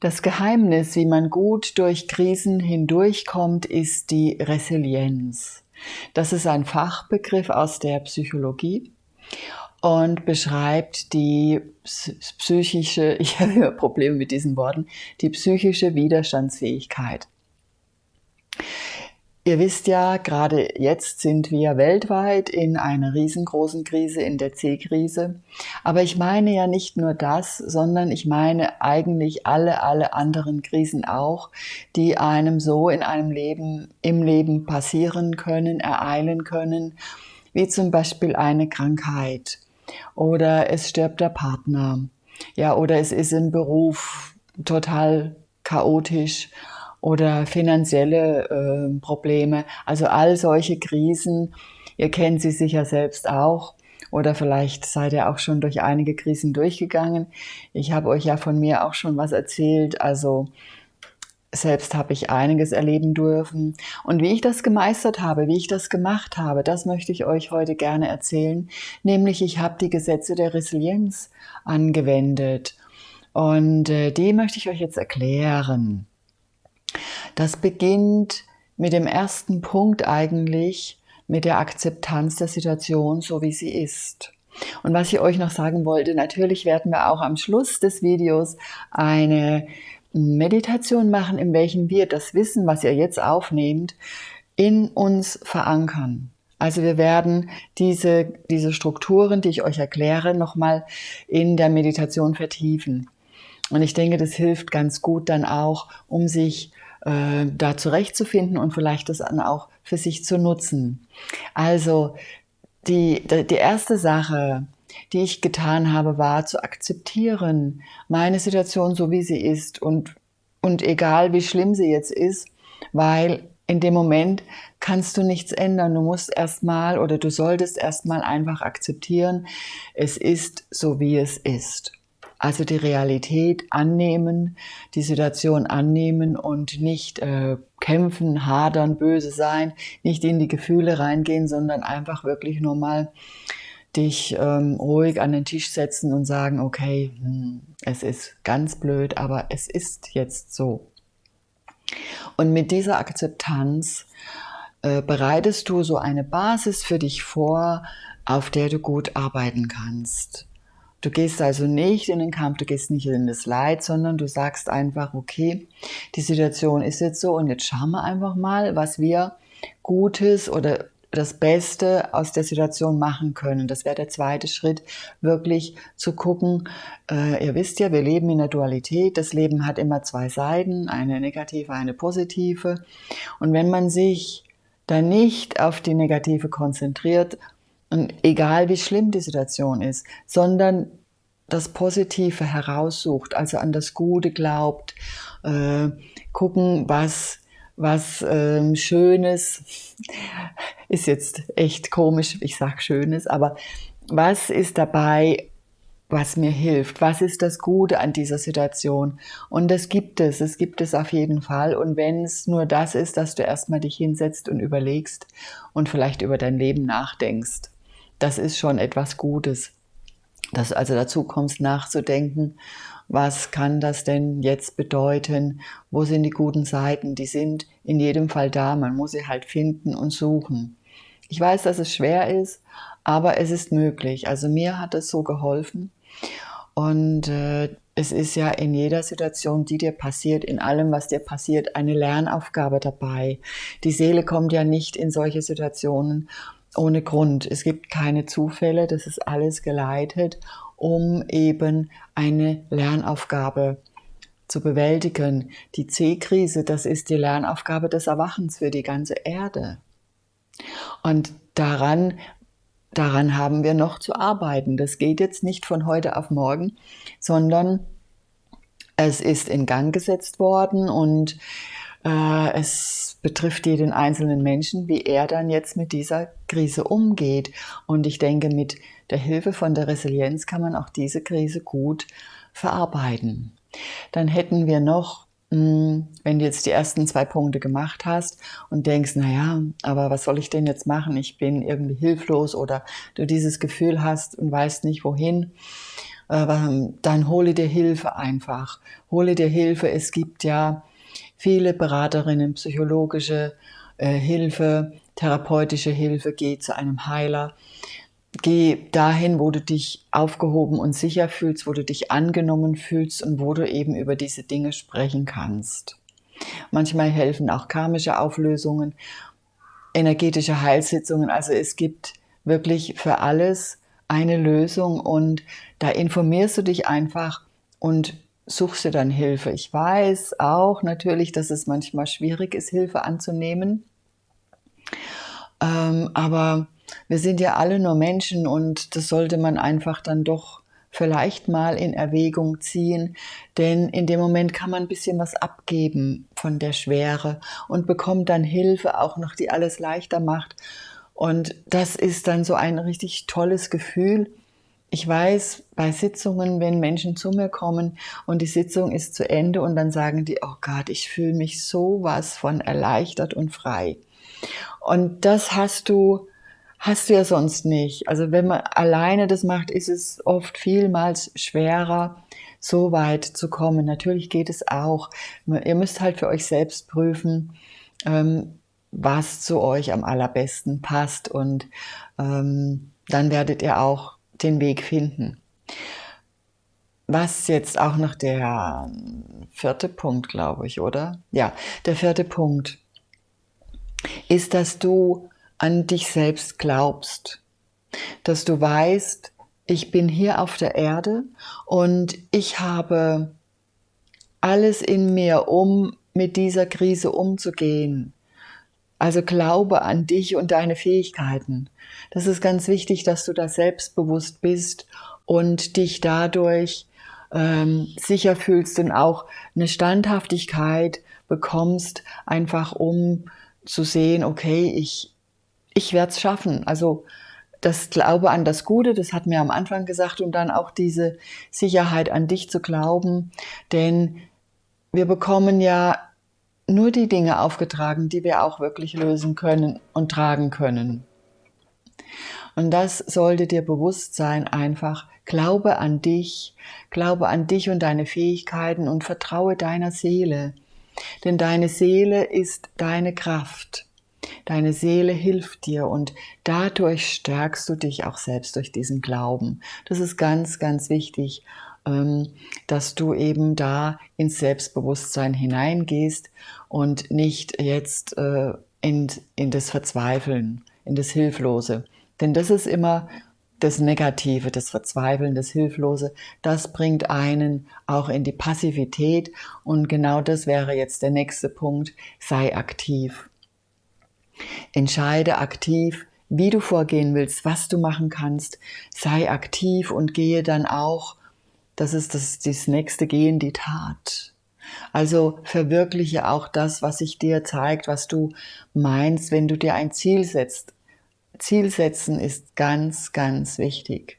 Das Geheimnis, wie man gut durch Krisen hindurchkommt, ist die Resilienz. Das ist ein Fachbegriff aus der Psychologie und beschreibt die psychische, ich habe immer Probleme mit diesen Worten, die psychische Widerstandsfähigkeit. Ihr wisst ja, gerade jetzt sind wir weltweit in einer riesengroßen Krise, in der C-Krise. Aber ich meine ja nicht nur das, sondern ich meine eigentlich alle, alle anderen Krisen auch, die einem so in einem Leben, im Leben passieren können, ereilen können, wie zum Beispiel eine Krankheit oder es stirbt der Partner, ja, oder es ist im Beruf total chaotisch oder finanzielle äh, Probleme. Also all solche Krisen, ihr kennt sie sicher selbst auch oder vielleicht seid ihr auch schon durch einige Krisen durchgegangen. Ich habe euch ja von mir auch schon was erzählt, also selbst habe ich einiges erleben dürfen. Und wie ich das gemeistert habe, wie ich das gemacht habe, das möchte ich euch heute gerne erzählen. Nämlich, ich habe die Gesetze der Resilienz angewendet. Und äh, die möchte ich euch jetzt erklären. Das beginnt mit dem ersten Punkt eigentlich, mit der Akzeptanz der Situation, so wie sie ist. Und was ich euch noch sagen wollte, natürlich werden wir auch am Schluss des Videos eine Meditation machen, in welchem wir das Wissen, was ihr jetzt aufnehmt, in uns verankern. Also wir werden diese, diese Strukturen, die ich euch erkläre, nochmal in der Meditation vertiefen. Und ich denke, das hilft ganz gut dann auch, um sich äh, da zurechtzufinden und vielleicht das dann auch für sich zu nutzen. Also die, die erste Sache, die ich getan habe, war zu akzeptieren, meine Situation so wie sie ist und, und egal wie schlimm sie jetzt ist, weil in dem Moment kannst du nichts ändern. Du musst erstmal oder du solltest erstmal einfach akzeptieren, es ist so wie es ist. Also die Realität annehmen, die Situation annehmen und nicht äh, kämpfen, hadern, böse sein, nicht in die Gefühle reingehen, sondern einfach wirklich nur mal dich ähm, ruhig an den Tisch setzen und sagen, okay, hm, es ist ganz blöd, aber es ist jetzt so. Und mit dieser Akzeptanz äh, bereitest du so eine Basis für dich vor, auf der du gut arbeiten kannst. Du gehst also nicht in den Kampf, du gehst nicht in das Leid, sondern du sagst einfach, okay, die Situation ist jetzt so und jetzt schauen wir einfach mal, was wir Gutes oder das Beste aus der Situation machen können. Das wäre der zweite Schritt, wirklich zu gucken. Äh, ihr wisst ja, wir leben in der Dualität. Das Leben hat immer zwei Seiten, eine negative, eine positive. Und wenn man sich dann nicht auf die negative konzentriert und egal wie schlimm die Situation ist, sondern das Positive heraussucht, also an das Gute glaubt, äh, gucken, was, was ähm, Schönes, ist jetzt echt komisch, ich sage Schönes, aber was ist dabei, was mir hilft? Was ist das Gute an dieser Situation? Und das gibt es, es gibt es auf jeden Fall. Und wenn es nur das ist, dass du erstmal dich hinsetzt und überlegst und vielleicht über dein Leben nachdenkst das ist schon etwas Gutes. Dass du also dazu kommst, nachzudenken, was kann das denn jetzt bedeuten? Wo sind die guten Seiten? Die sind in jedem Fall da. Man muss sie halt finden und suchen. Ich weiß, dass es schwer ist, aber es ist möglich. Also mir hat es so geholfen. Und äh, es ist ja in jeder Situation, die dir passiert, in allem, was dir passiert, eine Lernaufgabe dabei. Die Seele kommt ja nicht in solche Situationen ohne Grund. Es gibt keine Zufälle, das ist alles geleitet, um eben eine Lernaufgabe zu bewältigen. Die C-Krise, das ist die Lernaufgabe des Erwachens für die ganze Erde. Und daran, daran haben wir noch zu arbeiten. Das geht jetzt nicht von heute auf morgen, sondern es ist in Gang gesetzt worden und es betrifft jeden einzelnen Menschen, wie er dann jetzt mit dieser Krise umgeht. Und ich denke, mit der Hilfe von der Resilienz kann man auch diese Krise gut verarbeiten. Dann hätten wir noch, hm, wenn du jetzt die ersten zwei Punkte gemacht hast und denkst, naja, aber was soll ich denn jetzt machen? Ich bin irgendwie hilflos oder du dieses Gefühl hast und weißt nicht wohin, äh, dann hole dir Hilfe einfach. Hole dir Hilfe. Es gibt ja viele Beraterinnen, psychologische äh, Hilfe, therapeutische Hilfe. Geh zu einem Heiler. Geh dahin, wo du dich aufgehoben und sicher fühlst, wo du dich angenommen fühlst und wo du eben über diese Dinge sprechen kannst. Manchmal helfen auch karmische Auflösungen, energetische Heilsitzungen. Also es gibt wirklich für alles eine Lösung und da informierst du dich einfach und suchst dir dann Hilfe. Ich weiß auch natürlich, dass es manchmal schwierig ist, Hilfe anzunehmen. Ähm, aber wir sind ja alle nur Menschen und das sollte man einfach dann doch vielleicht mal in Erwägung ziehen, denn in dem Moment kann man ein bisschen was abgeben von der Schwere und bekommt dann Hilfe auch noch, die alles leichter macht. Und das ist dann so ein richtig tolles Gefühl. Ich weiß bei Sitzungen, wenn Menschen zu mir kommen und die Sitzung ist zu Ende und dann sagen die, oh Gott, ich fühle mich so was von erleichtert und frei. Und das hast du hast du ja sonst nicht. Also wenn man alleine das macht, ist es oft vielmals schwerer, so weit zu kommen. Natürlich geht es auch. Ihr müsst halt für euch selbst prüfen, ähm, was zu euch am allerbesten passt und ähm, dann werdet ihr auch den Weg finden. Was jetzt auch noch der vierte Punkt, glaube ich, oder? Ja, der vierte Punkt ist, dass du an dich selbst glaubst, dass du weißt, ich bin hier auf der Erde und ich habe alles in mir, um mit dieser Krise umzugehen. Also glaube an dich und deine Fähigkeiten. Das ist ganz wichtig, dass du da selbstbewusst bist und dich dadurch ähm, sicher fühlst und auch eine Standhaftigkeit bekommst, einfach um zu sehen, okay, ich, ich werde es schaffen. Also das Glaube an das Gute, das hat mir am Anfang gesagt, und dann auch diese Sicherheit an dich zu glauben, denn wir bekommen ja nur die Dinge aufgetragen, die wir auch wirklich lösen können und tragen können. Und das sollte dir bewusst sein, einfach glaube an dich, glaube an dich und deine Fähigkeiten und vertraue deiner Seele. Denn deine Seele ist deine Kraft. Deine Seele hilft dir und dadurch stärkst du dich auch selbst durch diesen Glauben. Das ist ganz, ganz wichtig, dass du eben da ins Selbstbewusstsein hineingehst und nicht jetzt äh, in, in das Verzweifeln, in das Hilflose. Denn das ist immer das Negative, das Verzweifeln, das Hilflose, das bringt einen auch in die Passivität und genau das wäre jetzt der nächste Punkt, sei aktiv. Entscheide aktiv, wie du vorgehen willst, was du machen kannst. Sei aktiv und gehe dann auch, das ist das, das nächste Gehen, die Tat. Also verwirkliche auch das, was sich dir zeigt, was du meinst, wenn du dir ein Ziel setzt. Ziel setzen ist ganz, ganz wichtig.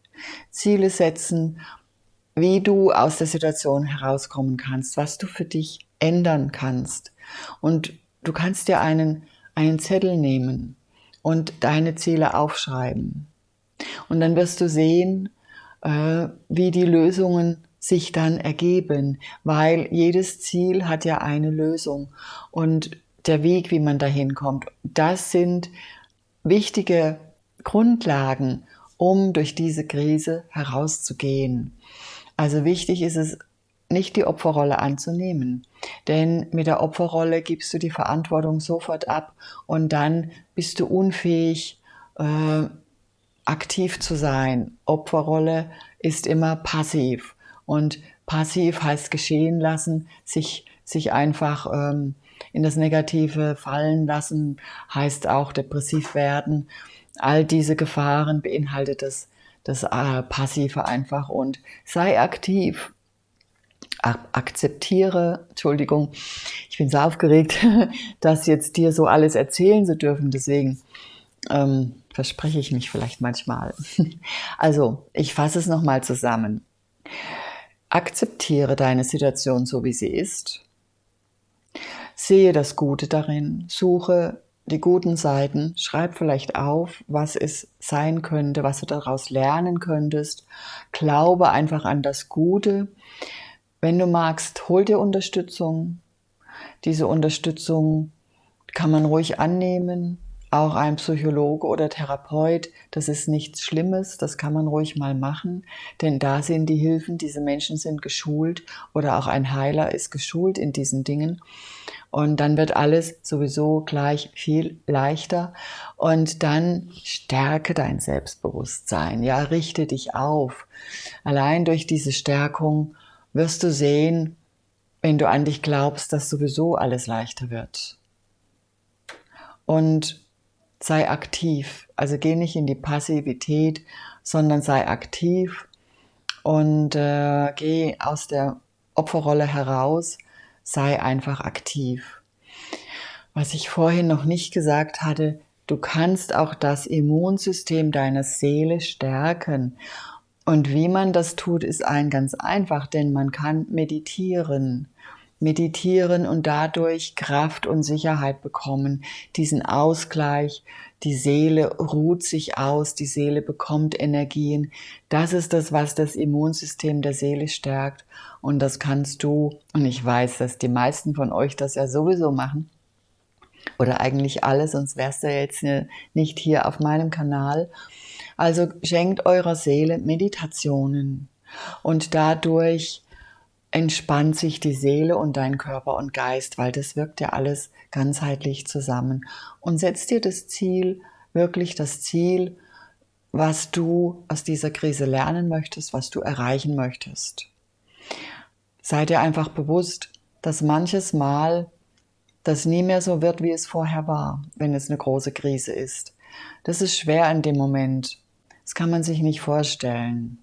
Ziele setzen, wie du aus der Situation herauskommen kannst, was du für dich ändern kannst. Und du kannst dir einen einen Zettel nehmen und deine Ziele aufschreiben. Und dann wirst du sehen, wie die Lösungen sich dann ergeben, weil jedes Ziel hat ja eine Lösung und der Weg, wie man dahin kommt, das sind wichtige Grundlagen, um durch diese Krise herauszugehen. Also wichtig ist es, nicht die Opferrolle anzunehmen. Denn mit der Opferrolle gibst du die Verantwortung sofort ab und dann bist du unfähig, äh, aktiv zu sein. Opferrolle ist immer passiv und passiv heißt geschehen lassen, sich, sich einfach ähm, in das Negative fallen lassen, heißt auch depressiv werden. All diese Gefahren beinhaltet das, das äh, Passive einfach und sei aktiv akzeptiere, Entschuldigung, ich bin so aufgeregt, das jetzt dir so alles erzählen zu dürfen, deswegen ähm, verspreche ich mich vielleicht manchmal. Also, ich fasse es nochmal zusammen. Akzeptiere deine Situation so, wie sie ist. Sehe das Gute darin, suche die guten Seiten, schreib vielleicht auf, was es sein könnte, was du daraus lernen könntest. Glaube einfach an das Gute. Wenn du magst, hol dir Unterstützung. Diese Unterstützung kann man ruhig annehmen. Auch ein Psychologe oder Therapeut, das ist nichts Schlimmes, das kann man ruhig mal machen, denn da sind die Hilfen, diese Menschen sind geschult oder auch ein Heiler ist geschult in diesen Dingen. Und dann wird alles sowieso gleich viel leichter. Und dann stärke dein Selbstbewusstsein. Ja, richte dich auf. Allein durch diese Stärkung wirst du sehen, wenn du an dich glaubst, dass sowieso alles leichter wird. Und sei aktiv. Also geh nicht in die Passivität, sondern sei aktiv und äh, geh aus der Opferrolle heraus sei einfach aktiv. Was ich vorhin noch nicht gesagt hatte, du kannst auch das Immunsystem deiner Seele stärken. Und wie man das tut, ist ein ganz einfach, denn man kann meditieren. Meditieren und dadurch Kraft und Sicherheit bekommen, diesen Ausgleich, die Seele ruht sich aus, die Seele bekommt Energien. Das ist das, was das Immunsystem der Seele stärkt. Und das kannst du, und ich weiß, dass die meisten von euch das ja sowieso machen, oder eigentlich alle, sonst wärst du jetzt nicht hier auf meinem Kanal. Also schenkt eurer Seele Meditationen und dadurch entspannt sich die Seele und dein Körper und Geist, weil das wirkt ja alles ganzheitlich zusammen. Und setzt dir das Ziel, wirklich das Ziel, was du aus dieser Krise lernen möchtest, was du erreichen möchtest. Sei dir einfach bewusst, dass manches Mal das nie mehr so wird, wie es vorher war, wenn es eine große Krise ist. Das ist schwer in dem Moment. Das kann man sich nicht vorstellen.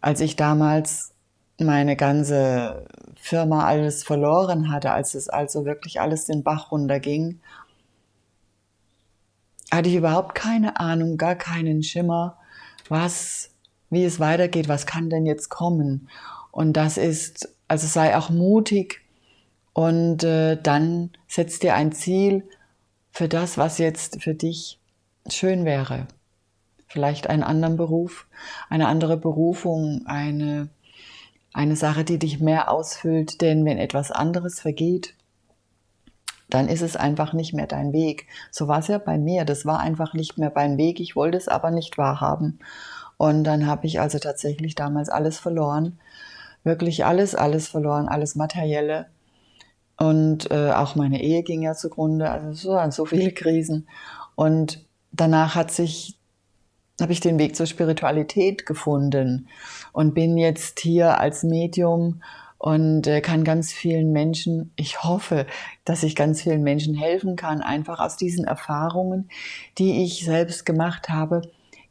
Als ich damals meine ganze Firma alles verloren hatte, als es also wirklich alles den Bach runterging, hatte ich überhaupt keine Ahnung, gar keinen Schimmer, was, wie es weitergeht, was kann denn jetzt kommen. Und das ist, also sei auch mutig und äh, dann setz dir ein Ziel für das, was jetzt für dich schön wäre. Vielleicht einen anderen Beruf, eine andere Berufung, eine, eine Sache, die dich mehr ausfüllt. Denn wenn etwas anderes vergeht, dann ist es einfach nicht mehr dein Weg. So war es ja bei mir. Das war einfach nicht mehr mein Weg. Ich wollte es aber nicht wahrhaben. Und dann habe ich also tatsächlich damals alles verloren wirklich alles, alles verloren, alles Materielle. Und äh, auch meine Ehe ging ja zugrunde, also so so viele Krisen. Und danach hat sich, habe ich den Weg zur Spiritualität gefunden und bin jetzt hier als Medium und äh, kann ganz vielen Menschen, ich hoffe, dass ich ganz vielen Menschen helfen kann, einfach aus diesen Erfahrungen, die ich selbst gemacht habe,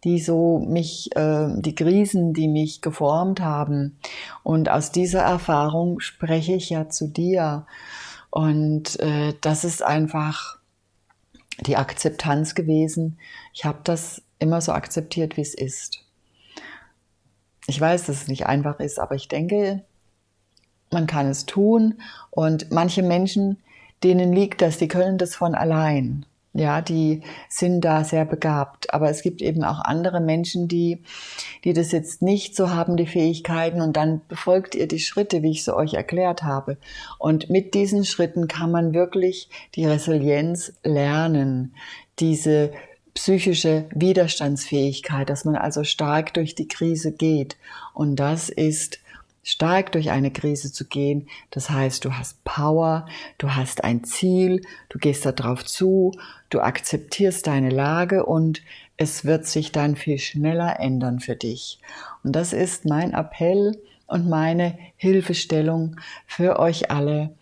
die so mich, äh, die Krisen, die mich geformt haben. Und aus dieser Erfahrung spreche ich ja zu dir. Und äh, das ist einfach die Akzeptanz gewesen. Ich habe das immer so akzeptiert, wie es ist. Ich weiß, dass es nicht einfach ist, aber ich denke, man kann es tun. Und manche Menschen, denen liegt das, die können das von allein. Ja, die sind da sehr begabt. Aber es gibt eben auch andere Menschen, die, die das jetzt nicht so haben, die Fähigkeiten. Und dann befolgt ihr die Schritte, wie ich sie euch erklärt habe. Und mit diesen Schritten kann man wirklich die Resilienz lernen. Diese psychische Widerstandsfähigkeit, dass man also stark durch die Krise geht. Und das ist stark durch eine Krise zu gehen. Das heißt, du hast Power, du hast ein Ziel, du gehst darauf zu, du akzeptierst deine Lage und es wird sich dann viel schneller ändern für dich. Und das ist mein Appell und meine Hilfestellung für euch alle.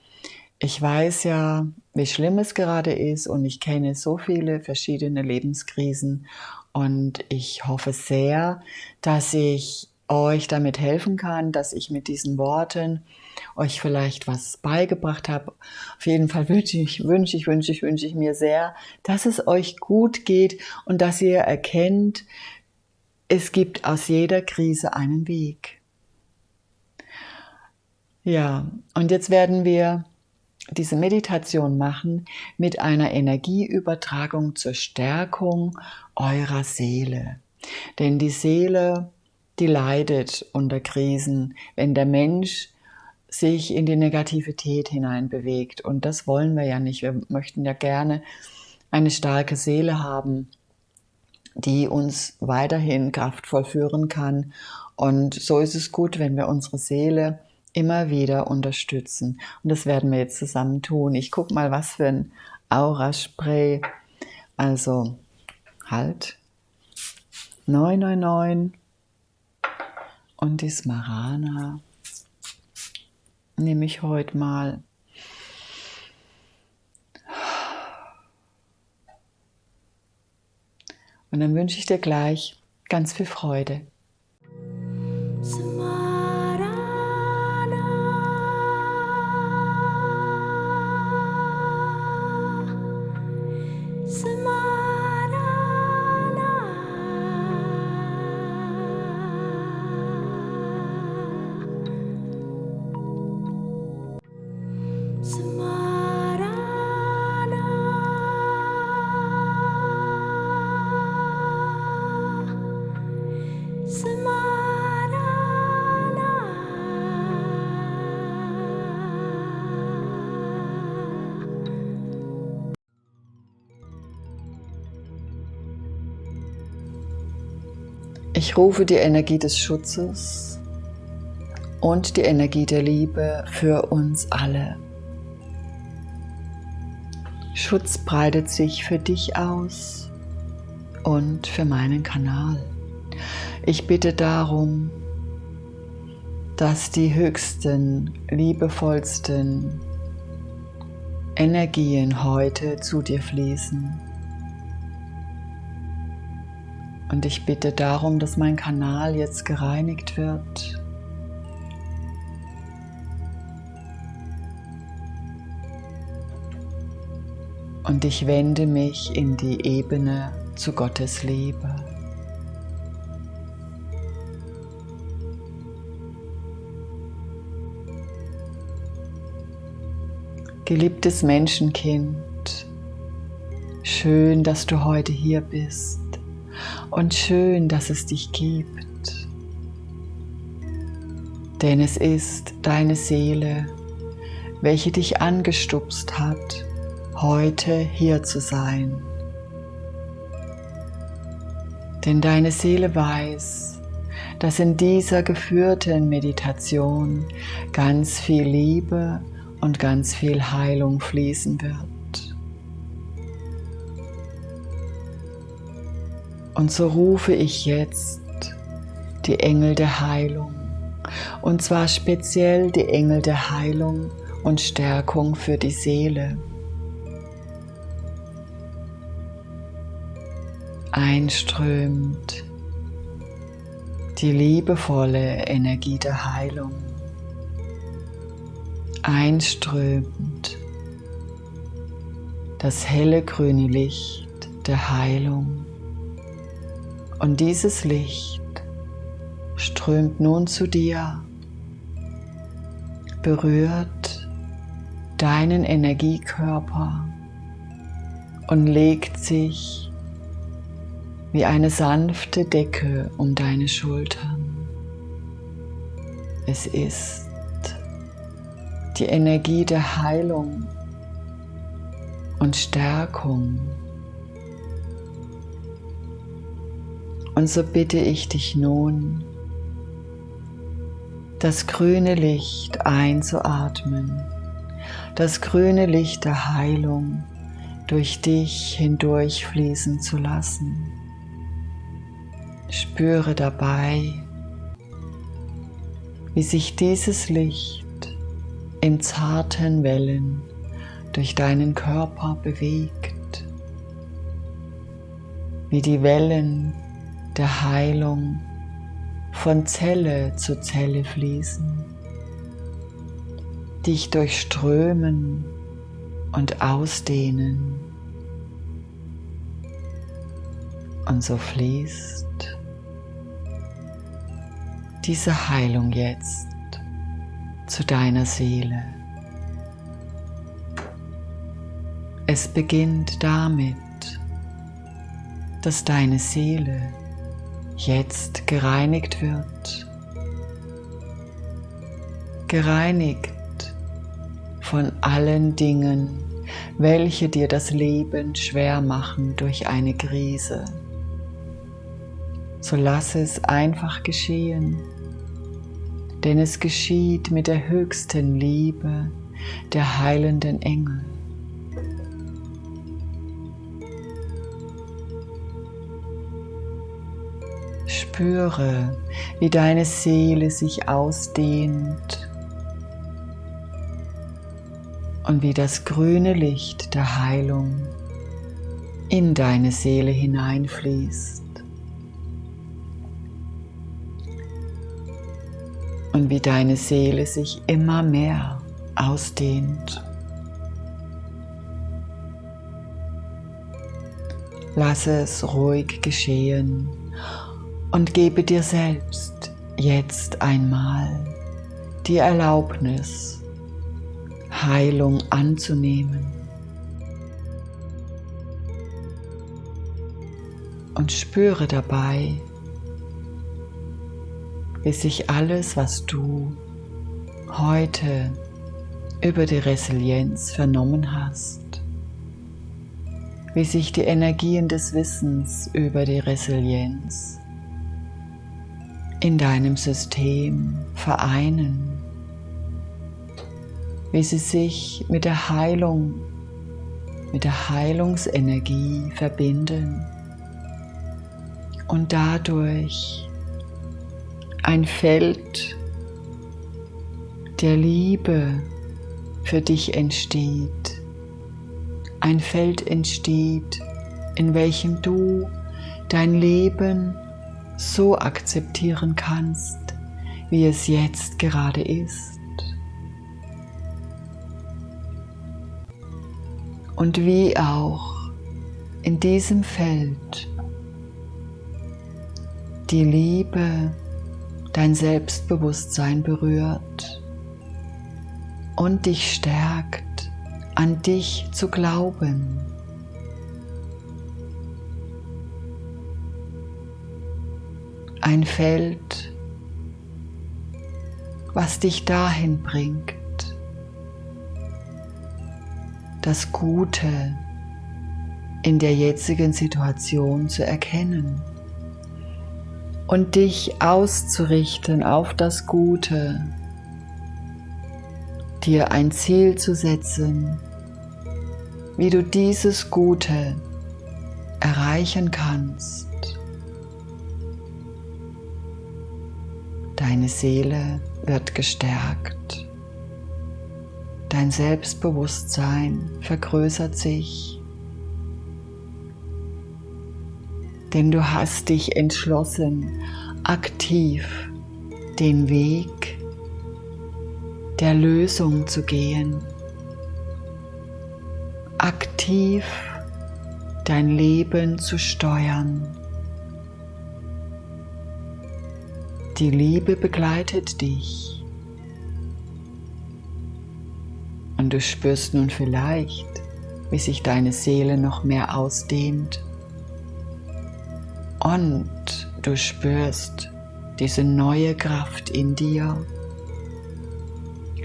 Ich weiß ja, wie schlimm es gerade ist und ich kenne so viele verschiedene Lebenskrisen und ich hoffe sehr, dass ich euch damit helfen kann, dass ich mit diesen Worten euch vielleicht was beigebracht habe. Auf jeden Fall wünsche ich, wünsche ich, wünsche ich, wünsche ich mir sehr, dass es euch gut geht und dass ihr erkennt, es gibt aus jeder Krise einen Weg. Ja, und jetzt werden wir diese Meditation machen mit einer Energieübertragung zur Stärkung eurer Seele. Denn die Seele, die leidet unter Krisen, wenn der Mensch sich in die Negativität hineinbewegt. Und das wollen wir ja nicht. Wir möchten ja gerne eine starke Seele haben, die uns weiterhin kraftvoll führen kann. Und so ist es gut, wenn wir unsere Seele immer wieder unterstützen. Und das werden wir jetzt zusammen tun. Ich gucke mal, was für ein Aura-Spray. Also, halt. 999 und die Smarana nehme ich heute mal. Und dann wünsche ich dir gleich ganz viel Freude. Ich rufe die Energie des Schutzes und die Energie der Liebe für uns alle. Schutz breitet sich für dich aus und für meinen Kanal. Ich bitte darum, dass die höchsten, liebevollsten Energien heute zu dir fließen Und ich bitte darum, dass mein Kanal jetzt gereinigt wird. Und ich wende mich in die Ebene zu Gottes Liebe. Geliebtes Menschenkind, schön, dass du heute hier bist und schön, dass es dich gibt. Denn es ist deine Seele, welche dich angestupst hat, heute hier zu sein. Denn deine Seele weiß, dass in dieser geführten Meditation ganz viel Liebe und ganz viel Heilung fließen wird. Und so rufe ich jetzt die Engel der Heilung. Und zwar speziell die Engel der Heilung und Stärkung für die Seele. Einströmt die liebevolle Energie der Heilung. Einströmt das helle grüne Licht der Heilung. Und dieses Licht strömt nun zu dir, berührt deinen Energiekörper und legt sich wie eine sanfte Decke um deine Schultern. Es ist die Energie der Heilung und Stärkung Und so bitte ich dich nun, das grüne Licht einzuatmen, das grüne Licht der Heilung durch dich hindurch fließen zu lassen. Spüre dabei, wie sich dieses Licht in zarten Wellen durch deinen Körper bewegt, wie die Wellen der Heilung von Zelle zu Zelle fließen, dich durchströmen und ausdehnen. Und so fließt diese Heilung jetzt zu deiner Seele. Es beginnt damit, dass deine Seele jetzt gereinigt wird. Gereinigt von allen Dingen, welche dir das Leben schwer machen durch eine Krise. So lass es einfach geschehen, denn es geschieht mit der höchsten Liebe der heilenden Engel. Spüre, wie deine Seele sich ausdehnt und wie das grüne Licht der Heilung in deine Seele hineinfließt. Und wie deine Seele sich immer mehr ausdehnt. Lass es ruhig geschehen und gebe dir selbst jetzt einmal die Erlaubnis, Heilung anzunehmen. Und spüre dabei, wie sich alles, was du heute über die Resilienz vernommen hast, wie sich die Energien des Wissens über die Resilienz in deinem System vereinen, wie sie sich mit der Heilung, mit der Heilungsenergie verbinden und dadurch ein Feld der Liebe für dich entsteht. Ein Feld entsteht, in welchem du dein Leben so akzeptieren kannst, wie es jetzt gerade ist. Und wie auch in diesem Feld die Liebe dein Selbstbewusstsein berührt und dich stärkt, an dich zu glauben. Ein Feld, was dich dahin bringt, das Gute in der jetzigen Situation zu erkennen und dich auszurichten auf das Gute, dir ein Ziel zu setzen, wie du dieses Gute erreichen kannst. Deine Seele wird gestärkt. Dein Selbstbewusstsein vergrößert sich. Denn du hast dich entschlossen, aktiv den Weg der Lösung zu gehen. Aktiv dein Leben zu steuern. Die Liebe begleitet dich. Und du spürst nun vielleicht, wie sich deine Seele noch mehr ausdehnt. Und du spürst diese neue Kraft in dir,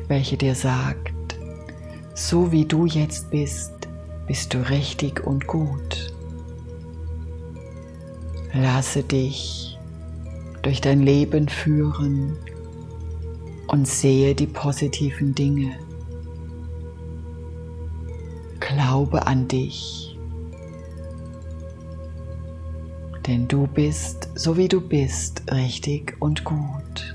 welche dir sagt, so wie du jetzt bist, bist du richtig und gut. Lasse dich durch dein Leben führen und sehe die positiven Dinge. Glaube an dich, denn du bist, so wie du bist, richtig und gut.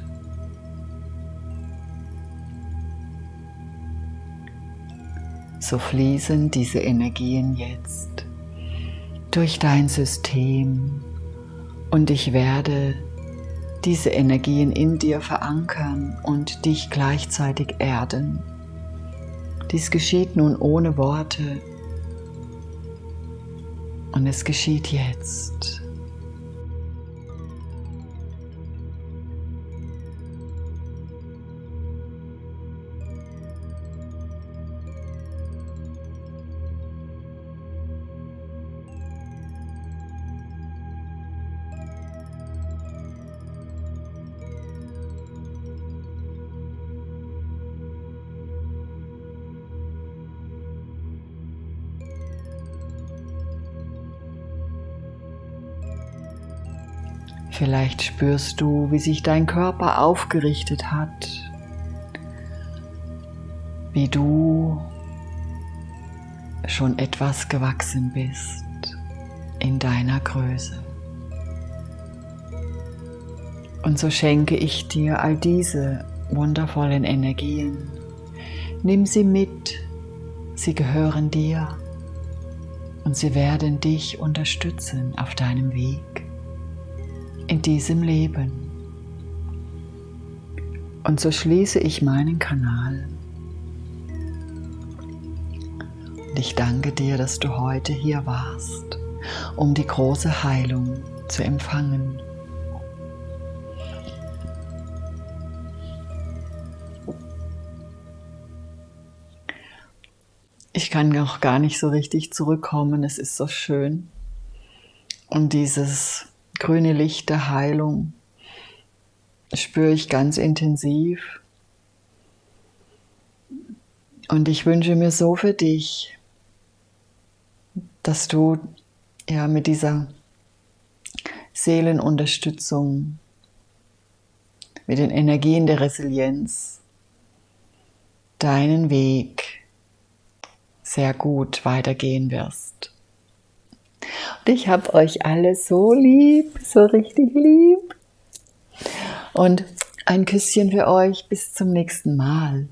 So fließen diese Energien jetzt durch dein System und ich werde diese Energien in dir verankern und dich gleichzeitig erden. Dies geschieht nun ohne Worte und es geschieht jetzt. Vielleicht spürst du, wie sich dein Körper aufgerichtet hat, wie du schon etwas gewachsen bist in deiner Größe. Und so schenke ich dir all diese wundervollen Energien. Nimm sie mit, sie gehören dir und sie werden dich unterstützen auf deinem Weg in diesem Leben. Und so schließe ich meinen Kanal. Und ich danke dir, dass du heute hier warst, um die große Heilung zu empfangen. Ich kann auch gar nicht so richtig zurückkommen, es ist so schön. Und dieses grüne Licht der Heilung spüre ich ganz intensiv. Und ich wünsche mir so für dich, dass du ja mit dieser Seelenunterstützung, mit den Energien der Resilienz deinen Weg sehr gut weitergehen wirst. Ich habe euch alle so lieb, so richtig lieb. Und ein Küsschen für euch. Bis zum nächsten Mal.